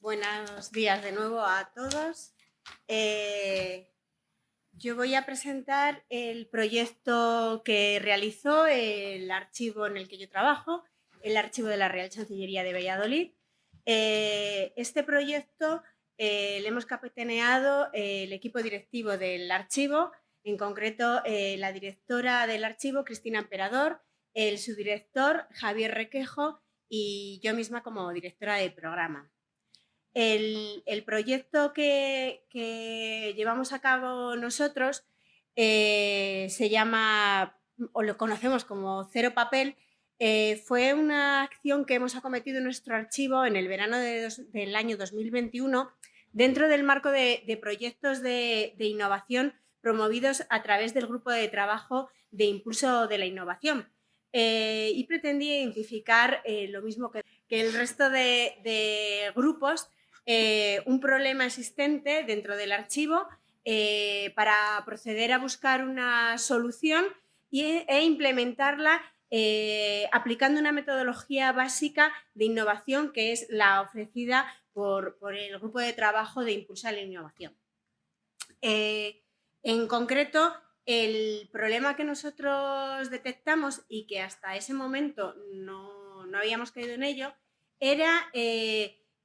Buenos días de nuevo a todos. Eh, yo voy a presentar el proyecto que realizó el archivo en el que yo trabajo, el archivo de la Real Chancillería de Valladolid. Eh, este proyecto eh, le hemos capitaneado el equipo directivo del archivo, en concreto la directora del archivo, Cristina Emperador, el subdirector, Javier Requejo, y yo misma como directora de programa. El, proyecto que, llevamos a cabo nosotros eh, se llama, o lo conocemos como Cero Papel, eh, fue una acción que hemos acometido en nuestro archivo en el verano del año 2021 dentro del marco de, proyectos de, innovación promovidos a través del grupo de trabajo de impulso de la innovación. Eh, y pretendía identificar lo mismo que, el resto de grupos eh, un problema existente dentro del archivo eh, para proceder a buscar una solución e implementarla eh, aplicando una metodología básica de innovación que es la ofrecida por, el grupo de trabajo de Impulsar la Innovación. en concreto, el problema que nosotros detectamos y que hasta ese momento no, no habíamos caído en ello era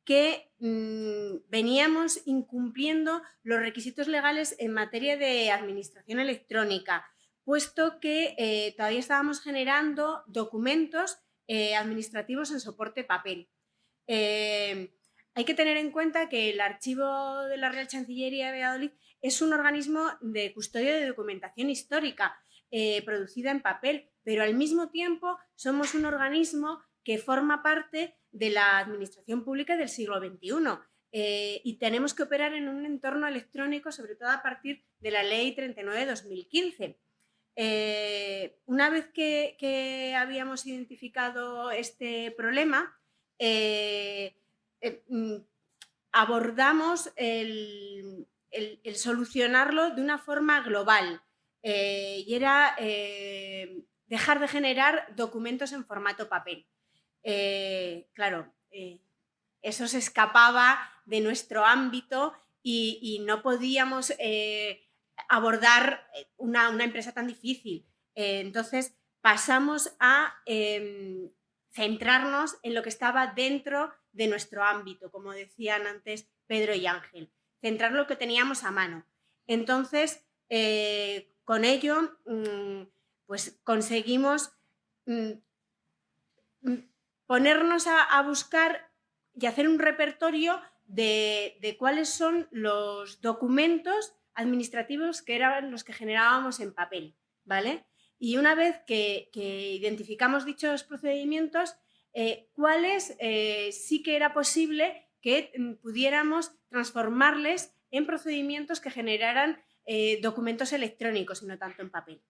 que mm, veníamos incumpliendo los requisitos legales en materia de administración electrónica, puesto que eh, todavía estábamos generando documentos eh, administrativos en soporte papel. Eh, hay que tener en cuenta que el archivo de la Real Chancillería de Valladolid es un organismo de custodia de documentación histórica producida en papel, pero al mismo tiempo somos un organismo que forma parte de la administración pública del siglo XXI. Eh, y tenemos que operar en un entorno electrónico, sobre todo a partir de la Ley 39-2015. Eh, una vez que, habíamos identificado este problema, eh, mm, abordamos el, solucionarlo de una forma global y era dejar de generar documentos en formato papel. Eh, claro, eh, eso se escapaba de nuestro ámbito y, no podíamos eh, abordar una, empresa tan difícil. entonces pasamos a em, centrarnos en lo que estaba dentro de nuestro ámbito, como decían antes Pedro y Ángel, centrar lo que teníamos a mano. Entonces, con ello, mm, pues conseguimos mm, ponernos a, buscar y hacer un repertorio de, cuáles son los documentos administrativos que eran los que generábamos en papel, ¿vale? Y una vez que, identificamos dichos procedimientos, eh, cuáles eh, sí que era posible que mm, pudiéramos transformarles en procedimientos que generaran eh, documentos electrónicos y no tanto en papel.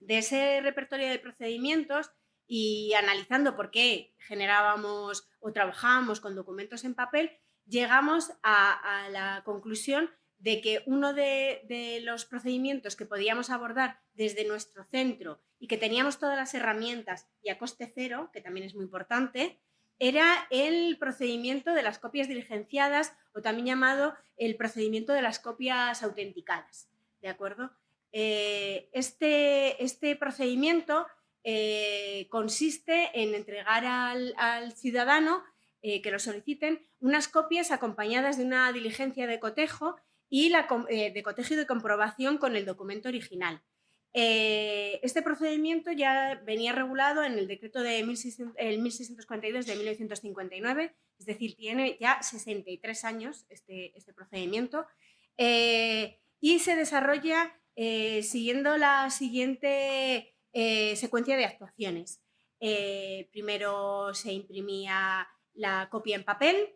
De ese repertorio de procedimientos y analizando por qué generábamos o trabajábamos con documentos en papel, llegamos a, la conclusión de que uno de, los procedimientos que podíamos abordar desde nuestro centro y que teníamos todas las herramientas y a coste cero, que también es muy importante, era el procedimiento de las copias diligenciadas o también llamado el procedimiento de las copias autenticadas. ¿De acuerdo? Eh, este, este procedimiento eh, consiste en entregar al, ciudadano eh, que lo soliciten unas copias acompañadas de una diligencia de cotejo y la, eh, de cotejo y de comprobación con el documento original. este procedimiento ya venía regulado en el decreto de 1642 de 1959, es decir, tiene ya 63 años este, este procedimiento y se desarrolla siguiendo la siguiente eh, secuencia de actuaciones. Eh, primero se imprimía la copia en papel,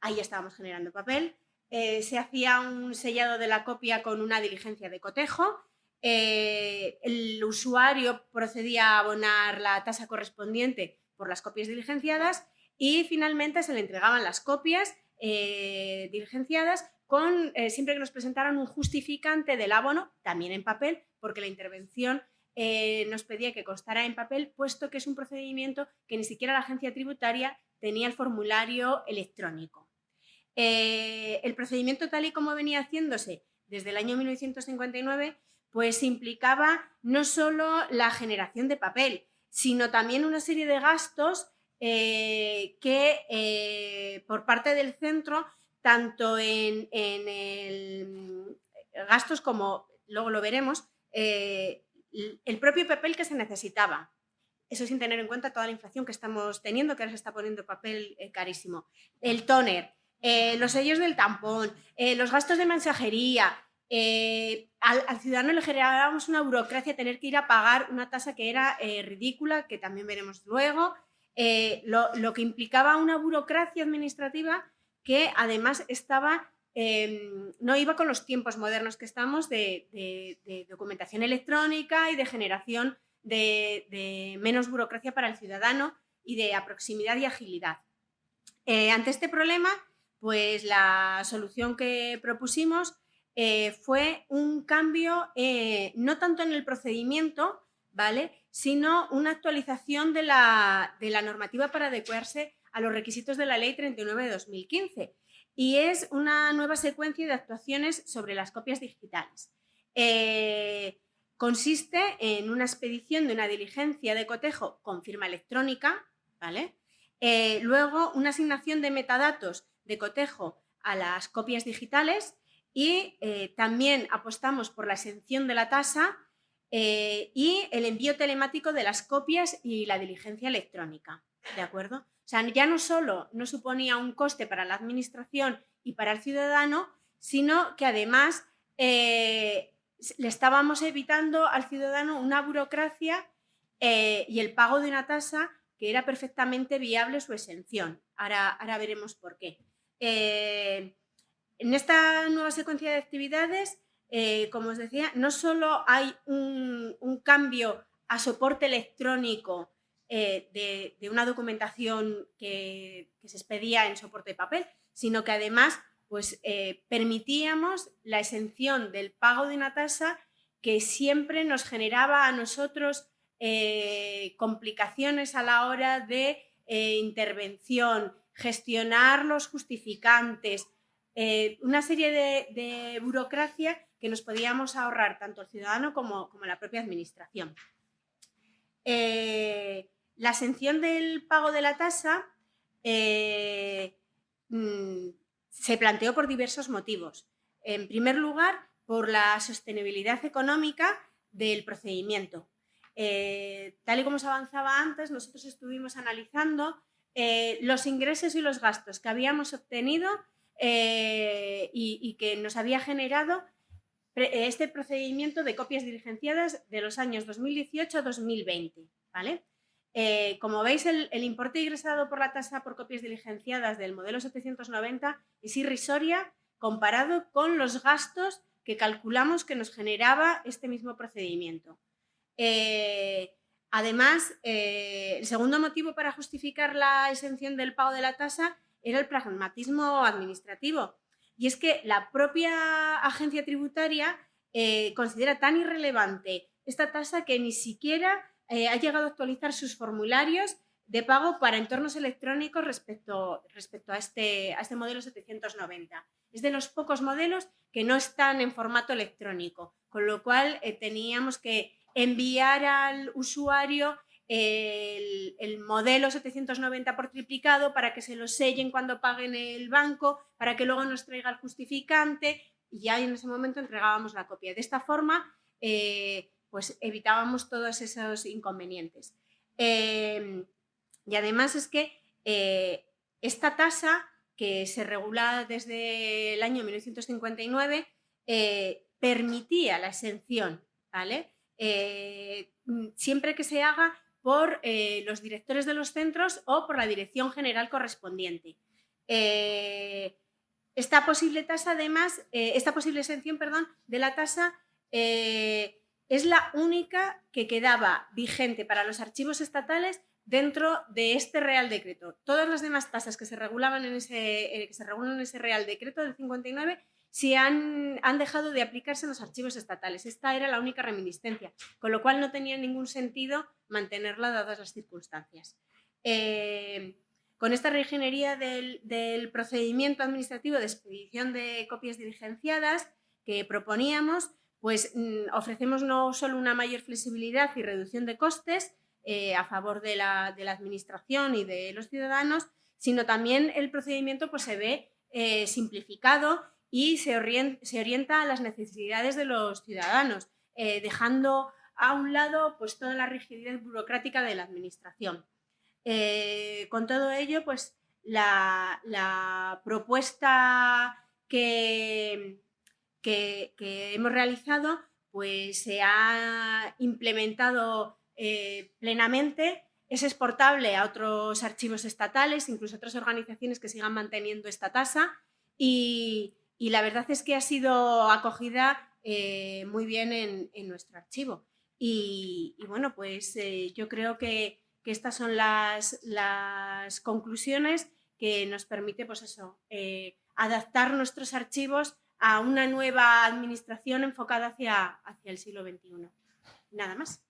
ahí estábamos generando papel, eh, se hacía un sellado de la copia con una diligencia de cotejo, el usuario procedía a abonar la tasa correspondiente por las copias diligenciadas y finalmente se le entregaban las copias diligenciadas con, siempre que nos presentaran un justificante del abono, también en papel, porque la intervención eh, nos pedía que constara en papel, puesto que es un procedimiento que ni siquiera la agencia tributaria tenía el formulario electrónico. el procedimiento tal y como venía haciéndose desde el año 1959, pues implicaba no solo la generación de papel, sino también una serie de gastos eh, que eh, por parte del centro, tanto en, el, gastos como, luego lo veremos, eh, el propio papel que se necesitaba. Eso sin tener en cuenta toda la inflación que estamos teniendo, que ahora se está poniendo papel carísimo. El tóner, los sellos del tampón, los gastos de mensajería, eh, al, ciudadano le generábamos una burocracia, tener que ir a pagar una tasa que era eh, ridícula, que también veremos luego, eh, lo, que implicaba una burocracia administrativa que además estaba, em, no iba con los tiempos modernos que estamos de, documentación electrónica y de generación de, menos burocracia para el ciudadano y de proximidad y agilidad. ante este problema, pues la solución que propusimos eh, fue un cambio eh, no tanto en el procedimiento, ¿vale? sino una actualización de la, normativa para adecuarse a los requisitos de la Ley 39 de 2015 y es una nueva secuencia de actuaciones sobre las copias digitales. Eh, consiste en una expedición de una diligencia de cotejo con firma electrónica, ¿vale? luego una asignación de metadatos de cotejo a las copias digitales y eh, también apostamos por la exención de la tasa eh, y el envío telemático de las copias y la diligencia electrónica. ¿De acuerdo? O sea, ya no solo no suponía un coste para la administración y para el ciudadano, sino que además eh, le estábamos evitando al ciudadano una burocracia y el pago de una tasa que era perfectamente viable su exención. Ahora, ahora veremos por qué. En esta nueva secuencia de actividades, eh, como os decía, no solo hay un, cambio a soporte electrónico eh, de, una documentación que, se expedía en soporte de papel, sino que además pues, eh, permitíamos la exención del pago de una tasa que siempre nos generaba a nosotros complicaciones a la hora de intervención, gestionar los justificantes, una serie de, burocracia que nos podíamos ahorrar tanto el ciudadano como, la propia administración. Eh, la exención del pago de la tasa eh, mm, se planteó por diversos motivos. En primer lugar, por la sostenibilidad económica del procedimiento. tal y como se avanzaba antes, nosotros estuvimos analizando los ingresos y los gastos que habíamos obtenido eh, y, que nos había generado este procedimiento de copias diligenciadas de los años 2018 a 2020. ¿vale? Eh, como veis, el, importe ingresado por la tasa por copias diligenciadas del modelo 790 es irrisoria comparado con los gastos que calculamos que nos generaba este mismo procedimiento. Eh, además, el segundo motivo para justificar la exención del pago de la tasa era el pragmatismo administrativo. Y es que la propia agencia tributaria eh, considera tan irrelevante esta tasa que ni siquiera eh, ha llegado a actualizar sus formularios de pago para entornos electrónicos respecto, respecto a, este, a este modelo 790. Es de los pocos modelos que no están en formato electrónico, con lo cual eh, teníamos que enviar al usuario el, modelo 790 por triplicado para que se lo sellen cuando paguen el banco, para que luego nos traiga el justificante y ya en ese momento entregábamos la copia. De esta forma, eh, pues evitábamos todos esos inconvenientes. Em, y además es que eh, esta tasa, que se regula desde el año 1959, eh, permitía la exención, ¿vale? siempre que se haga por eh, los directores de los centros o por la dirección general correspondiente. Eh, esta posible tasa, además, eh, esta posible exención, perdón, de la tasa es la única que quedaba vigente para los archivos estatales dentro de este Real Decreto. Todas las demás tasas que se regulaban en ese, que se regulan en ese Real Decreto del 59 si han, dejado de aplicarse los archivos estatales. Esta era la única reminiscencia, con lo cual no tenía ningún sentido mantenerla dadas las circunstancias. Eh, Con esta reingeniería del, del procedimiento administrativo de expedición de copias diligenciadas que proponíamos, pues mm, ofrecemos no solo una mayor flexibilidad y reducción de costes eh, a favor de la, administración y de los ciudadanos, sino también el procedimiento pues, se ve eh, simplificado y se orienta, a las necesidades de los ciudadanos, eh, dejando a un lado pues, toda la rigidez burocrática de la administración. con todo ello, pues la, propuesta que, que, hemos realizado pues se ha implementado eh, plenamente, es exportable a otros archivos estatales, incluso a otras organizaciones que sigan manteniendo esta tasa y, la verdad es que ha sido acogida eh, muy bien en, nuestro archivo. Y, bueno, pues eh, yo creo que, estas son las, conclusiones que nos permite pues eso, adaptar nuestros archivos a una nueva administración enfocada hacia, hacia el siglo XXI. Nada más.